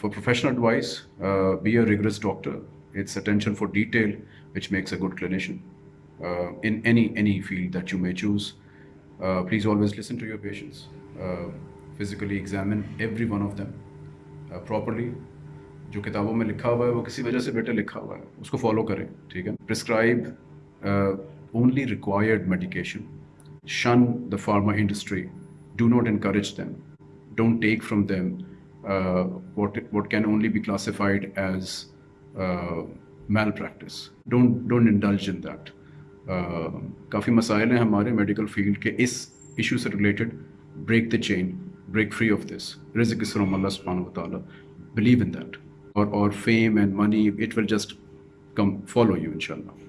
For professional advice, uh, be a rigorous doctor. It's attention for detail which makes a good clinician uh, in any any field that you may choose. Uh, please always listen to your patients. Uh, physically examine every one of them uh, properly. जो किताबों में लिखा हुआ है वो किसी वजह से बेटे लिखा हुआ है उसको फॉलो करें ठीक है prescribe only required medication shun the pharma industry do not encourage them don't take from them uh, what what can only be classified as uh, malpractice. Don't don't indulge in that. کافی مسائل ہیں ہمارے medical field کے اس issue سے related break the chain break free of this رزق اسرم اللہ سبحانہ و تعالیٰ بلیو ان دیٹ اور اور fame and money it will just come follow you انشاءاللہ